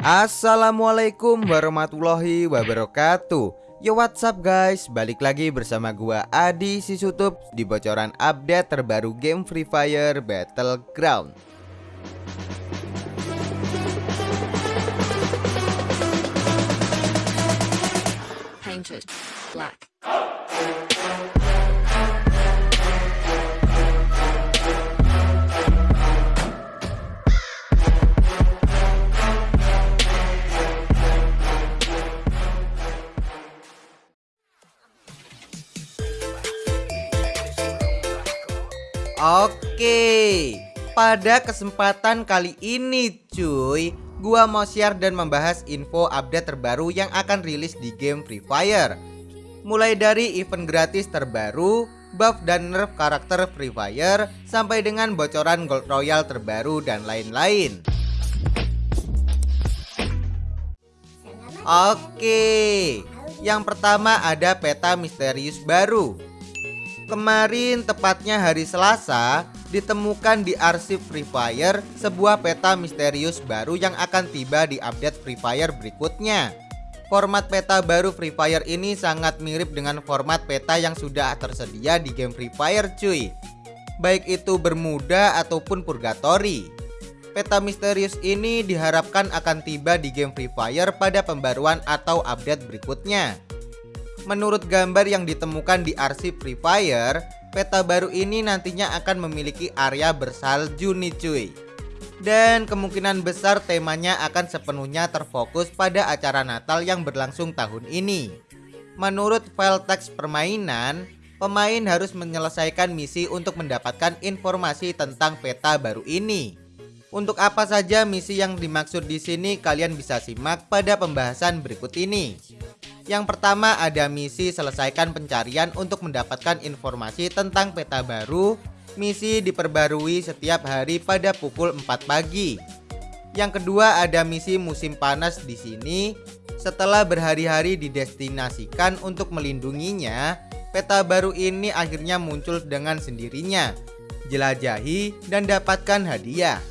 Assalamualaikum warahmatullahi wabarakatuh. Yo what's up guys? Balik lagi bersama gua Adi Sisutup Di bocoran update terbaru game Free Fire Battleground. Painted black. Oke Pada kesempatan kali ini cuy Gua mau share dan membahas info update terbaru yang akan rilis di game Free Fire. Mulai dari event gratis terbaru Buff dan nerf karakter Free Fire Sampai dengan bocoran Gold Royal terbaru dan lain-lain. Oke Yang pertama ada peta misterius baru Kemarin tepatnya hari Selasa ditemukan di arsip Free Fire sebuah peta misterius baru yang akan tiba di update Free Fire berikutnya. Format peta baru Free Fire ini sangat mirip dengan format peta yang sudah tersedia di game Free Fire cuy. Baik itu Bermuda ataupun Purgatory. Peta misterius ini diharapkan akan tiba di game Free Fire pada pembaruan atau update berikutnya. Menurut gambar yang ditemukan di arsip Free Fire, peta baru ini nantinya akan memiliki area bersalju nih cuy. Dan kemungkinan besar temanya akan sepenuhnya terfokus pada acara Natal yang berlangsung tahun ini. Menurut file teks permainan, pemain harus menyelesaikan misi untuk mendapatkan informasi tentang peta baru ini. Untuk apa saja misi yang dimaksud di sini kalian bisa simak pada pembahasan berikut ini. Yang pertama ada misi selesaikan pencarian untuk mendapatkan informasi tentang peta baru. Misi diperbarui setiap hari pada pukul 4 pagi. Yang kedua ada misi musim panas di sini. Setelah berhari-hari didestinasikan untuk melindunginya, peta baru ini akhirnya muncul dengan sendirinya. Jelajahi dan dapatkan hadiah.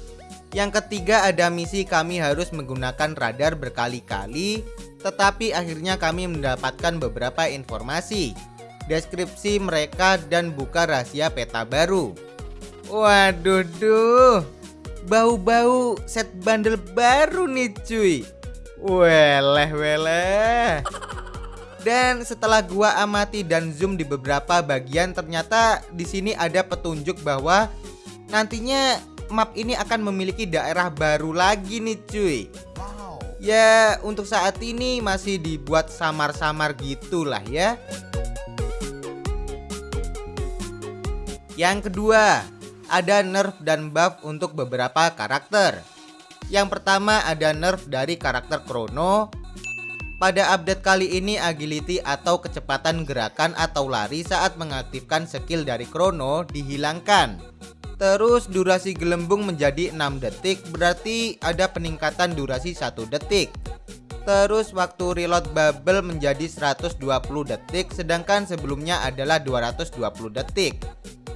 Yang ketiga ada misi kami harus menggunakan radar berkali-kali tetapi akhirnya kami mendapatkan beberapa informasi, deskripsi mereka dan buka rahasia peta baru. Waduh duh, bau-bau set bundle baru nih cuy. Weleh weleh. Dan setelah gua amati dan zoom di beberapa bagian ternyata di sini ada petunjuk bahwa nantinya map ini akan memiliki daerah baru lagi nih cuy. Ya untuk saat ini masih dibuat samar-samar gitulah ya. Yang kedua ada nerf dan buff untuk beberapa karakter. Yang pertama ada nerf dari karakter Chrono. Pada update kali ini agility atau kecepatan gerakan atau lari saat mengaktifkan skill dari Chrono dihilangkan Terus durasi gelembung menjadi 6 detik berarti ada peningkatan durasi 1 detik. Terus waktu reload bubble menjadi 120 detik sedangkan sebelumnya adalah 220 detik.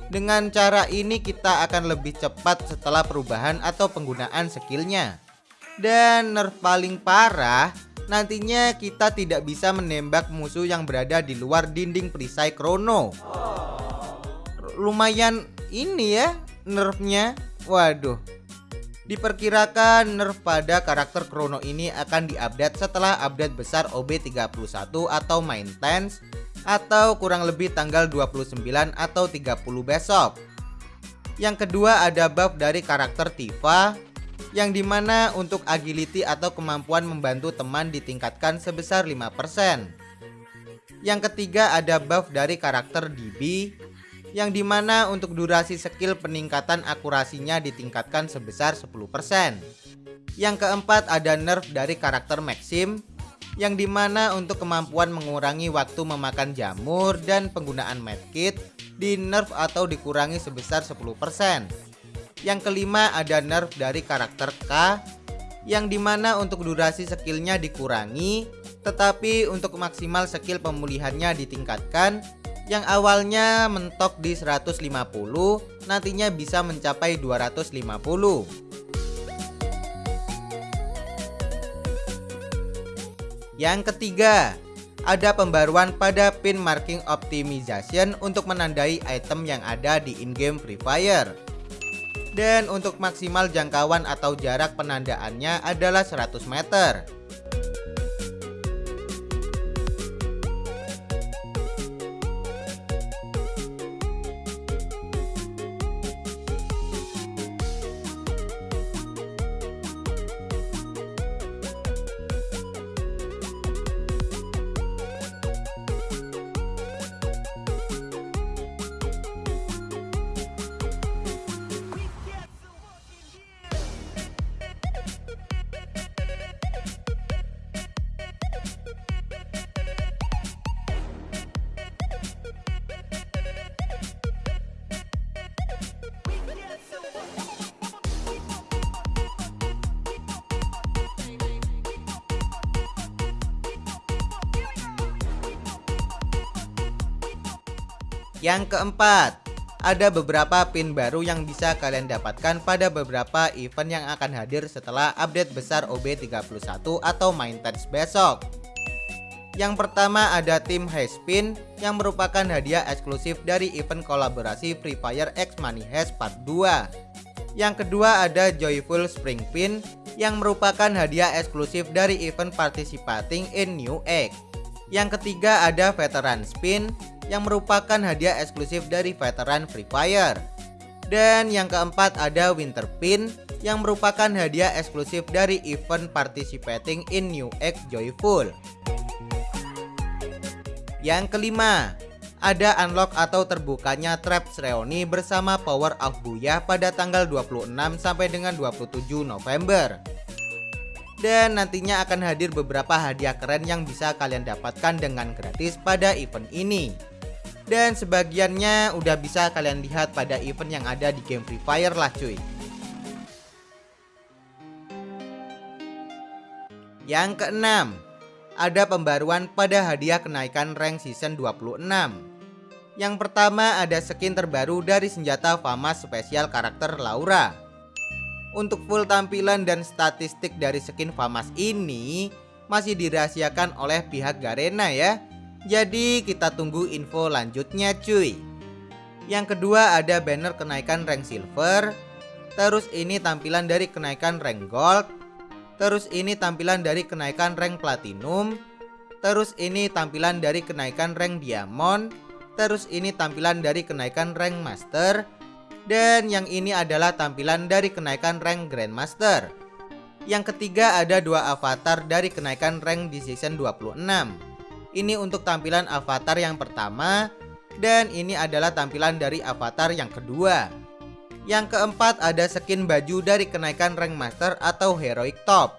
Dengan cara ini kita akan lebih cepat setelah perubahan atau penggunaan skillnya. Dan nerf paling parah nantinya kita tidak bisa menembak musuh yang berada di luar dinding perisai Chrono. Lumayan ini ya nerfnya Waduh Diperkirakan nerf pada karakter Chrono ini akan diupdate setelah update besar OB31 atau maintenance atau kurang lebih tanggal 29 atau 30 besok. Yang kedua ada buff dari karakter Tifa yang di mana untuk agility atau kemampuan membantu teman ditingkatkan sebesar 5%. Yang ketiga ada buff dari karakter DB yang di mana untuk durasi skill peningkatan akurasinya ditingkatkan sebesar 10%. Yang keempat ada nerf dari karakter Maxim yang di mana untuk kemampuan mengurangi waktu memakan jamur dan penggunaan medkit di nerf atau dikurangi sebesar 10%. Yang kelima ada nerf dari karakter K yang di mana untuk durasi skillnya dikurangi tetapi untuk maksimal skill pemulihannya ditingkatkan yang awalnya mentok di 150 nantinya bisa mencapai 250 Yang ketiga, ada pembaruan pada pin marking optimization untuk menandai item yang ada di in-game Free Fire. Dan untuk maksimal jangkauan atau jarak penandaannya adalah 100 meter. Yang keempat, ada beberapa pin baru yang bisa kalian dapatkan pada beberapa event yang akan hadir setelah update besar OB31 atau main test besok. Yang pertama ada tim Hash Pin yang merupakan hadiah eksklusif dari event kolaborasi Free Fire X Money Hash Part 2. Yang kedua ada Joyful Spring Pin yang merupakan hadiah eksklusif dari event Participating in New Egg. Yang ketiga ada Veteran Spin yang merupakan hadiah eksklusif dari veteran Free Fire. Dan yang keempat ada Winter Pin yang merupakan hadiah eksklusif dari event participating in New Egg Joyful. Yang kelima, ada unlock atau terbukanya Traps Reuni bersama Power of Booyah pada tanggal 26 sampai dengan 27 November. Dan nantinya akan hadir beberapa hadiah keren yang bisa kalian dapatkan dengan gratis pada event ini dan sebagiannya udah bisa kalian lihat pada event yang ada di game Free Fire lah cuy Yang keenam, ada pembaruan pada hadiah kenaikan rank season 26. Yang pertama ada skin terbaru dari senjata FAMAS spesial karakter Laura. Untuk full tampilan dan statistik dari skin FAMAS ini masih dirahasiakan oleh pihak Garena ya. Jadi kita tunggu info lanjutnya cuy. Yang kedua ada banner kenaikan rank silver. Terus ini tampilan dari kenaikan rank gold. Terus ini tampilan dari kenaikan rank platinum. Terus ini tampilan dari kenaikan rank diamond. Terus ini tampilan dari kenaikan rank master. Dan yang ini adalah tampilan dari kenaikan rank grandmaster. Yang ketiga ada dua avatar dari kenaikan rank di season 26 ini untuk tampilan avatar yang pertama dan ini adalah tampilan dari avatar yang kedua. Yang keempat ada skin baju dari kenaikan rank master atau heroic top.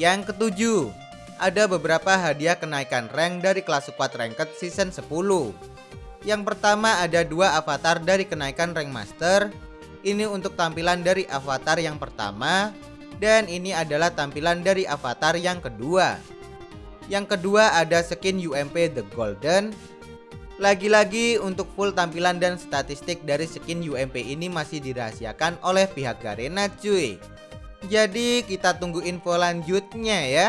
Yang ketujuh, ada beberapa hadiah kenaikan rank dari kelas squad ranked season 10. Yang pertama ada dua avatar dari kenaikan rank master. Ini untuk tampilan dari avatar yang pertama dan ini adalah tampilan dari avatar yang kedua. Yang kedua ada skin UMP The Golden. Lagi-lagi untuk full tampilan dan statistik dari skin UMP ini masih dirahasiakan oleh pihak Garena cuy. Jadi kita tunggu info lanjutnya ya.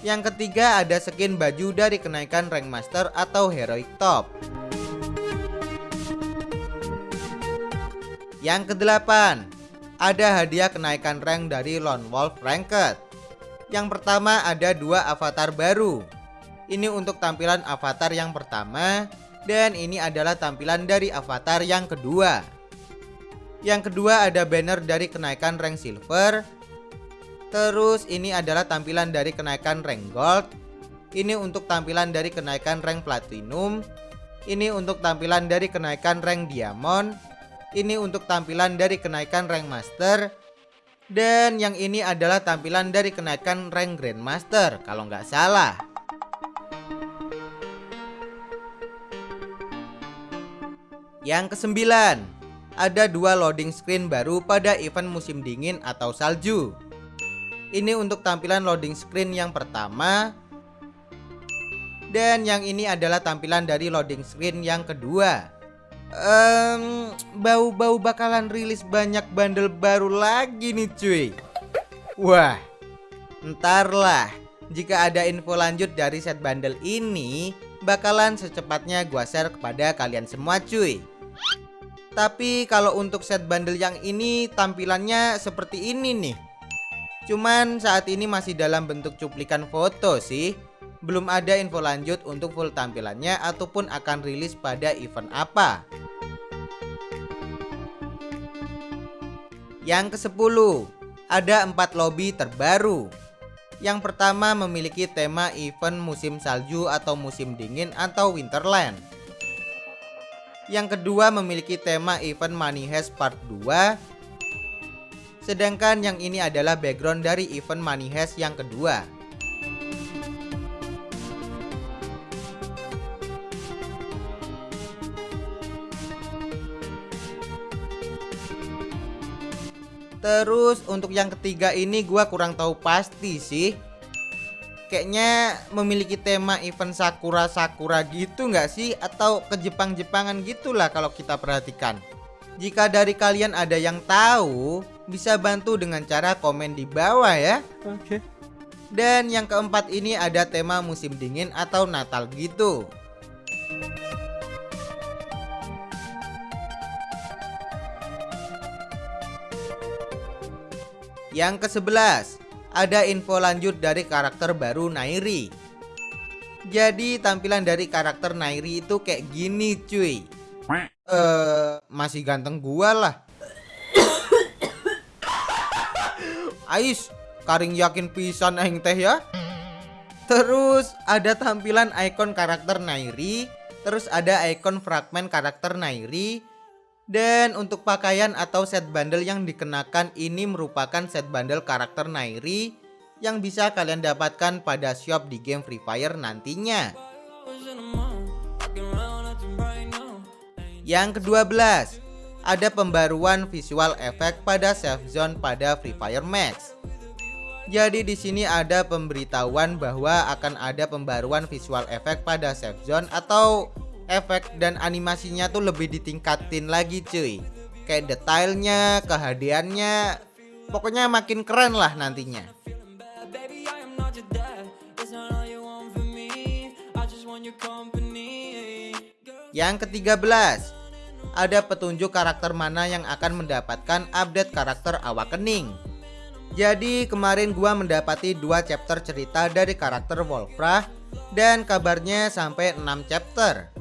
Yang ketiga ada skin baju dari kenaikan rank master atau heroic top. Yang kedelapan ada hadiah kenaikan rank dari Lone Wolf Ranked. Yang pertama ada dua avatar baru. Ini untuk tampilan avatar yang pertama dan ini adalah tampilan dari avatar yang kedua. Yang kedua ada banner dari kenaikan rank silver. Terus ini adalah tampilan dari kenaikan rank gold. Ini untuk tampilan dari kenaikan rank platinum. Ini untuk tampilan dari kenaikan rank diamond ini untuk tampilan dari kenaikan rank master. Dan yang ini adalah tampilan dari kenaikan rank grandmaster Kalau nggak salah. Yang kesembilan Ada dua loading screen baru pada event musim dingin atau salju. Ini untuk tampilan loading screen yang pertama. Dan yang ini adalah tampilan dari loading screen yang kedua um, bau-bau bakalan rilis banyak bundle baru lagi nih cuy Wah, entarlah. Jika ada info lanjut dari set bundle ini, bakalan secepatnya gua share kepada kalian semua cuy. Tapi kalau untuk set bundle yang ini tampilannya seperti ini nih. Cuman saat ini masih dalam bentuk cuplikan foto sih. Belum ada info lanjut untuk full tampilannya ataupun akan rilis pada event apa. Yang ke-10, ada empat lobby terbaru. Yang pertama memiliki tema event musim salju atau musim dingin atau Winterland. Yang kedua memiliki tema event Money Heist Part 2. Sedangkan yang ini adalah background dari event Money Heist yang kedua. Terus untuk yang ketiga ini gua kurang tahu pasti sih. Kayaknya memiliki tema event Sakura Sakura gitu nggak sih atau ke Jepang-Jepangan gitulah kalau kita perhatikan. Jika dari kalian ada yang tahu, bisa bantu dengan cara komen di bawah ya. Oke. Dan yang keempat ini ada tema musim dingin atau Natal gitu. Yang ke-11, ada info lanjut dari karakter baru Nairi. Jadi tampilan dari karakter Nairi itu kayak gini cuy. Eh, masih ganteng gua lah. Ais, karing yakin pisan aing teh ya. Terus ada tampilan ikon karakter Nairi, terus ada ikon fragmen karakter Nairi, dan untuk pakaian atau set bundle yang dikenakan ini merupakan set bundle karakter Nairi yang bisa kalian dapatkan pada shop di game Free Fire nantinya. Yang ke-12, ada pembaruan visual efek pada save zone pada Free Fire Max. Jadi di sini ada pemberitahuan bahwa akan ada pembaruan visual efek pada save zone atau efek dan animasinya tuh lebih ditingkatin lagi cuy. Kayak detailnya kehadiannya pokoknya makin keren lah nantinya. Yang ketiga belas ada petunjuk karakter mana yang akan mendapatkan update karakter awakening jadi kemarin gua mendapati dua chapter cerita dari karakter Wolfra dan kabarnya sampai 6 chapter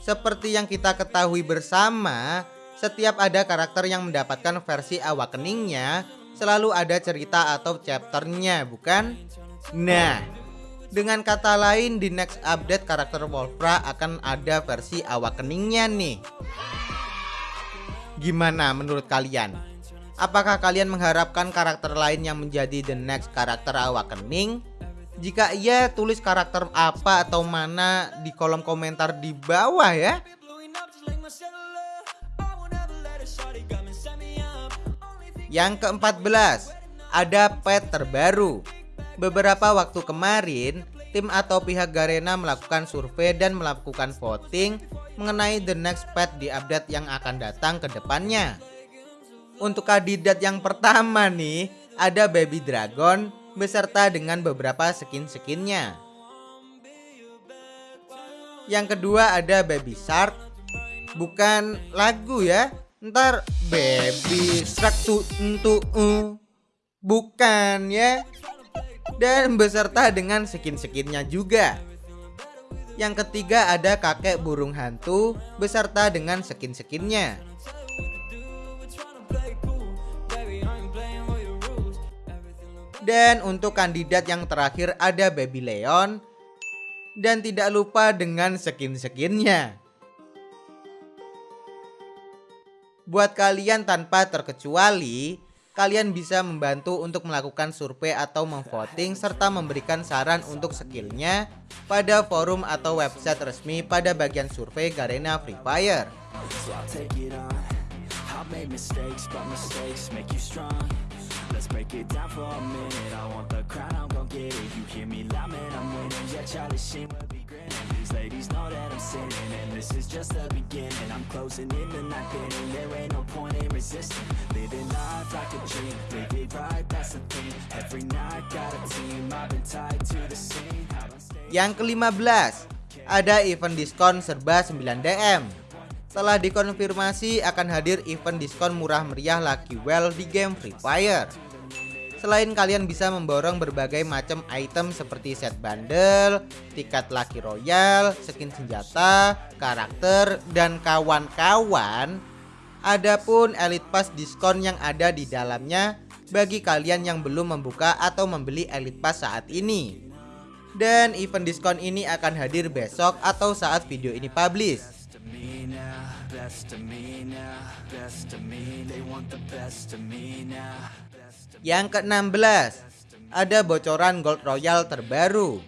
seperti yang kita ketahui bersama, setiap ada karakter yang mendapatkan versi awakeningnya, selalu ada cerita atau chapternya, bukan? Nah, dengan kata lain di next update karakter Wolfra akan ada versi awakeningnya nih. Gimana menurut kalian? Apakah kalian mengharapkan karakter lain yang menjadi the next karakter awakening? Jika iya, tulis karakter apa atau mana di kolom komentar di bawah ya. Yang keempat-belas, ada pet terbaru. Beberapa waktu kemarin, tim atau pihak Garena melakukan survei dan melakukan voting mengenai the next pet di update yang akan datang ke depannya. Untuk kandidat yang pertama nih, ada Baby Dragon beserta dengan beberapa skin-skinnya. Yang kedua ada Baby Shark, bukan lagu ya. Ntar Baby Shark tuh untuk bukan ya. Dan beserta dengan skin-skinnya juga. Yang ketiga ada kakek burung hantu beserta dengan skin-skinnya. Dan untuk kandidat yang terakhir ada Baby Leon. Dan tidak lupa dengan skin-skinnya. Buat kalian tanpa terkecuali Kalian bisa membantu untuk melakukan survei atau memvoting Serta memberikan saran untuk skillnya Pada forum atau website resmi pada bagian survei Garena Free Fire let's break it down for a minute. I want the crown, I'm gon' get it. You hear me loud, man, I'm winning. Yeah, Charlie Sheen will be grinning. These ladies know that I'm sinning And this is just the beginning. I'm closing in the night inning There ain't no point in resisting. Living life like a dream Live it right, that's the thing. Every night, got a team I've been tied to the scene. Yang ke-15 ada event diskon serba 9DM. Telah dikonfirmasi akan hadir event diskon murah meriah Lucky Well di game Free Fire. Selain kalian bisa memborong berbagai macam item seperti set bundle, tiket Lucky Royale, skin senjata, karakter, dan kawan-kawan, Adapun Elite Pass diskon yang ada di dalamnya bagi kalian yang belum membuka atau membeli Elite Pass saat ini. Dan event diskon ini akan hadir besok atau saat video ini publish. Yang ke-16 Ada bocoran Gold Royal terbaru.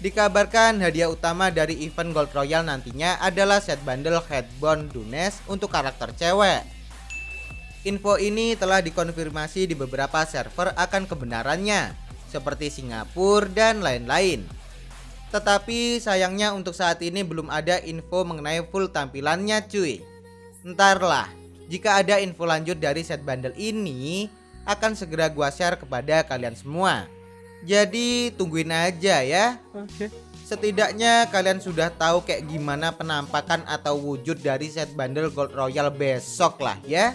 Dikabarkan hadiah utama dari event Gold Royal nantinya adalah set bundle Headbone Dunes untuk karakter cewek. Info ini telah dikonfirmasi di beberapa server akan kebenarannya Seperti Singapura dan lain-lain. Tetapi sayangnya untuk saat ini belum ada info mengenai full tampilannya cuy. Entarlah jika ada info lanjut dari set bundle ini akan segera gua share kepada kalian semua. Jadi tungguin aja ya. Oke. Setidaknya kalian sudah tahu kayak gimana penampakan atau wujud dari set bundle Gold Royal besok lah ya.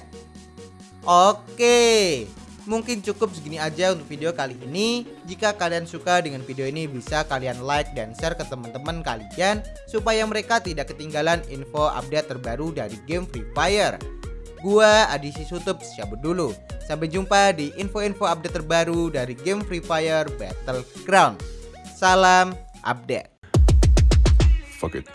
Oke. Mungkin cukup segini aja untuk video kali ini. Jika kalian suka dengan video ini bisa kalian like dan share ke teman-teman kalian supaya mereka tidak ketinggalan info update terbaru dari game Free Fire. Gua Adisi Sutup cabut dulu. Sampai jumpa di info-info update terbaru dari game Free Fire Battleground. Salam update. Fuck it.